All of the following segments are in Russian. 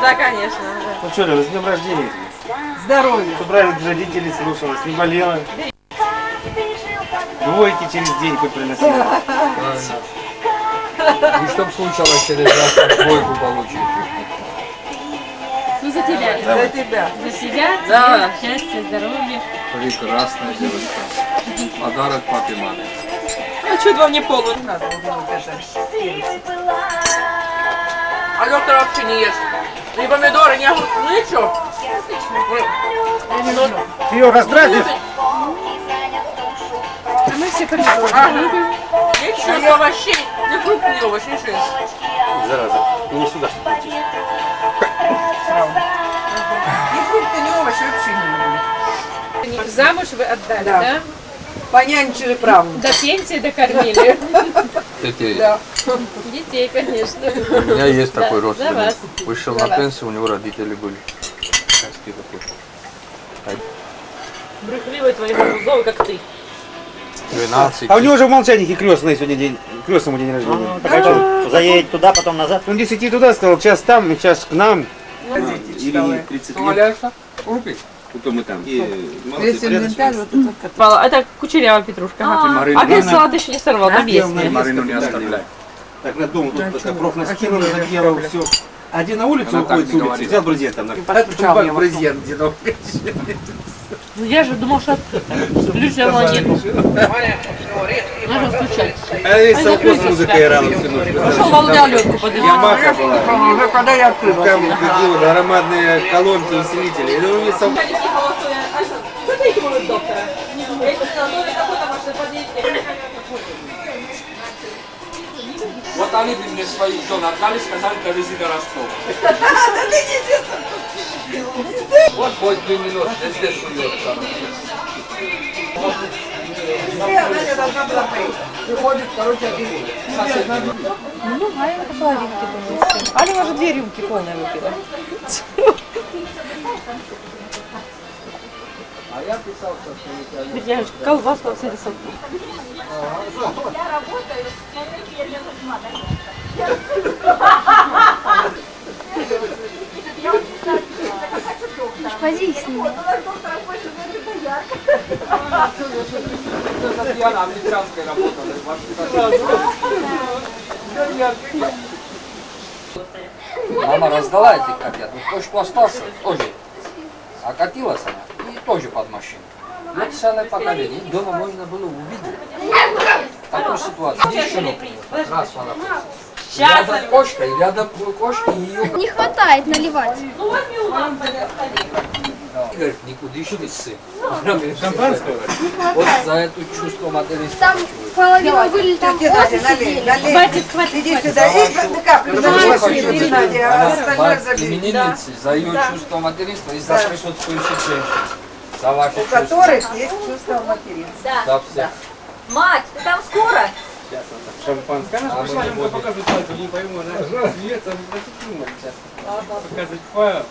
Да, конечно. Ну что, Лена, с днем рождения. Здоровья. Чтобы родителей слушалась, не болела. Двойки через день хоть приносила. И чтоб случалось через завтра двойку получить. Ну, за тебя. За тебя. За себя, Да. счастья, здоровья. Прекрасная девочка. Подарок папе маме. А что вам не полу? Не надо вот это перец. А доктор вообще не ест. Ни помидоры, ни огурцы, ну ничего. Ты ее раздразнишь? А мы все помидоры любим. Ничего, ни овощей, ни фруктов, ни овощей, ничего. нет. Зараза. Ну не сюда. Ни фрукты, ни овощи вообще не люблю. Замуж вы отдали, Да. да? Понянчили правнука. До пенсии докормили. Да. Детей, конечно. У меня есть Да, такой за родственник. вас. Вышел За на вас. пенсию, у него родители были. Сказки такой. Брехливый твоего музова, как ты. 12. А у него же в молчании крестный сегодня день, крестному день рождения. Так а что, заедет туда, потом назад? Он 10 туда сказал, час там, сейчас к нам. Ирине 30 лет, потом мы там. Это кучерявая петрушка. ага. Марина, А персилат еще не сорвал. Марина, Марину не оставляй. Так на дом тут Да, это проф а заделал все. Один на улицу Она уходит с улицы, взял брезент там. на- в брезент где-то. Ну я же думал, что. Люди нет. Нужно стучать. А весь совхоз музыка играла всю ночь. Пошел волны Аленку подымать. Ямаха была. Уже когда я открыла. Там ходила громадные колонки усилителей. Это у них совхоз. Вот они бы мне свои жен отдали, сказали, довези до Ростова. Вот хоть две минуты, везде суется. Она должна была поехать. Приходит, короче, один сосед. Ну, Аля по половинке принесли. Аля уже две рюмки полные выпила. А я писал, что я Девочка, колбаска с этой сок. Пози с ним. Татьяна американской работала. Мама раздала эти котят, ну кто что остался, тоже. А катилась она, тоже под машину. Вот целое поколение, дома можно было увидеть такую ситуацию. Здесь щенок приехал, раз она Рядом кошка, и рядом кошка, и ее Не хватает наливать. говорит, никуда еще не сын. Шампанского? Вот за это чувство материнства. Там половина были, там налей, сидели. налей. Хватит, Иди сюда, и ты каплю а Она именинницы за ее чувство материнства и за присутствующих женщин. За ваши У чувства. которых есть чувство материнства. За всех. Мать, ты там скоро? Шампанское. Она А мы пришла, не она будем. показывает пальцем, не пойму. Она смеется, она сейчас показывает файл.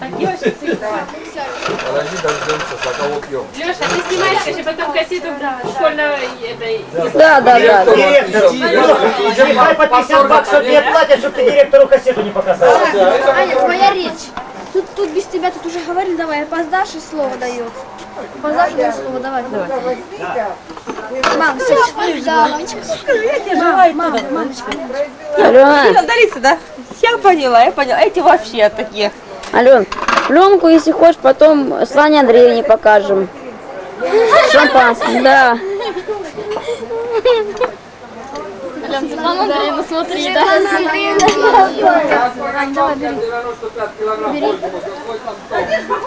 Так, девочки, Подожди, дождемся, за кого пьем. Леша, ты снимаешь, конечно, потом кассету школьного этой... Да, да, да. Директор, Директор, по 50 баксов тебе платят, чтобы ты директору кассету не показал. Аня, твоя речь. Тут, тут без тебя тут уже говорили, давай, опоздашь и слово дает. Опоздашь и слово давай. давай. Мам, все, да, мамочка. Мам, мам, мамочка. Алена, да? Я поняла, я поняла. Эти вообще такие. Ален, пленку, если хочешь, потом Слане Андреевне покажем. Шампанское, да. Светлана Андреевна, смотри, да. Давай, бери. 95 килограмм больше, вот там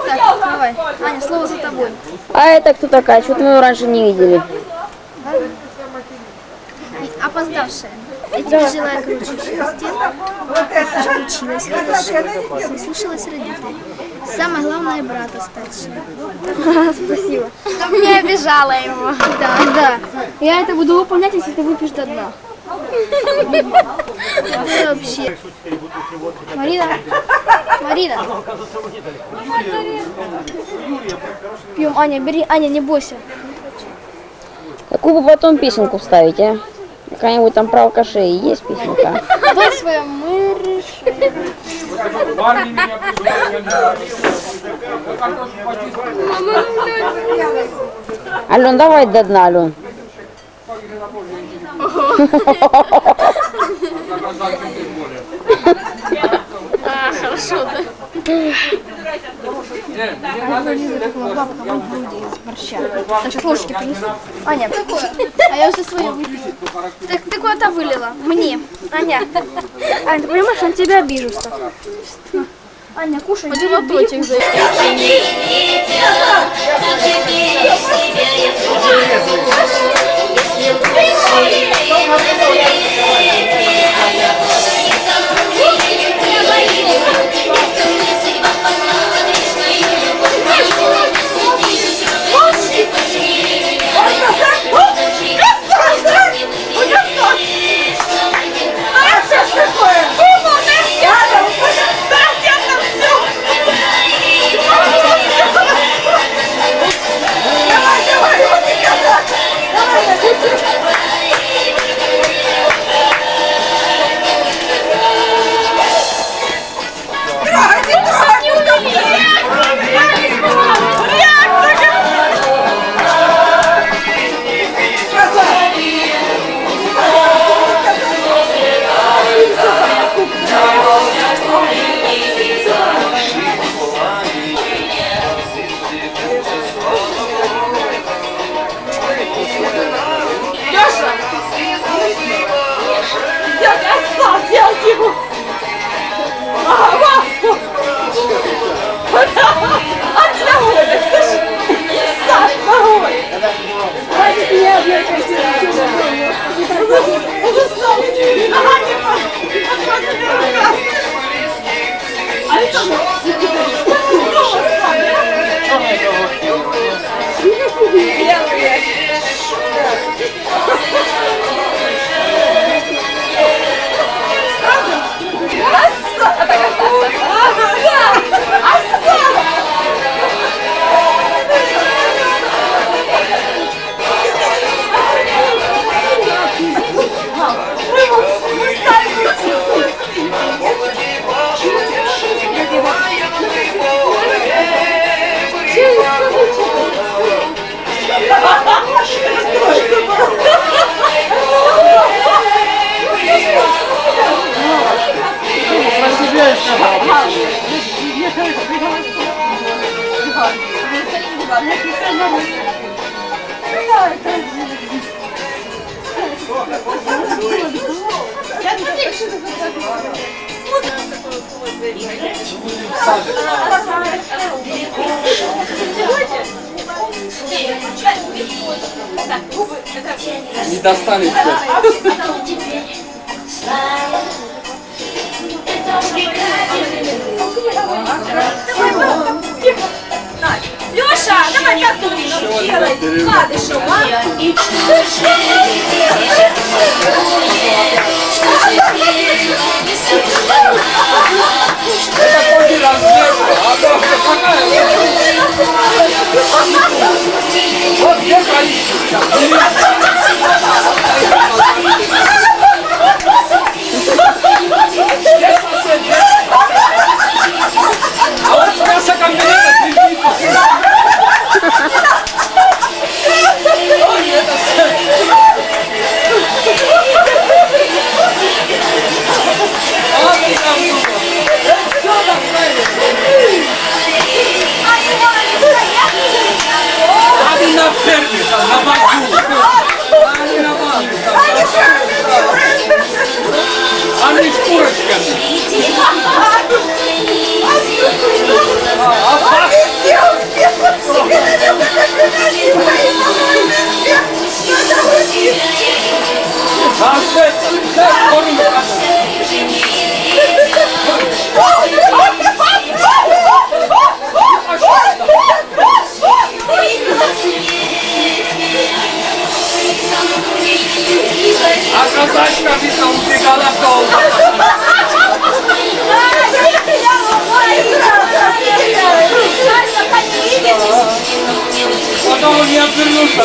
Так, давай. Аня, слово за тобой. А это кто такая? Что-то мы ее раньше не видели. Опоздавшая. Я тебе желаю круче счастья. Училась хорошо. Слушалась родителей. Самое главное, брата старшего. Спасибо. Чтобы не обижала его. Да, да. Я это буду выполнять, если ты выпьешь до дна. Это вообще. Марина, Марина. Пьем, Аня, бери, Аня, не бойся. Какую бы потом песенку вставить, а? Какая-нибудь там про алкашей есть песенка? Дай свое мы почистил. Ален, давай до дна, Ален. А, хорошо, да. Не, Борща. Сейчас ложки принесу. Аня, а я уже свою выпила. Так ты куда-то вылила. Мне. Аня. Аня, ты понимаешь, он тебя обижился. Аня, кушай. Один лоточек за Brasil. Vamos, Brasil. Красота! Не всё. Леша, давай как ты а? А то какая? Вот где количество? Курочками. А, а факт? А что это? Да, кормим, конечно. А казачка видно убегала в долго. Потом он не обернулся,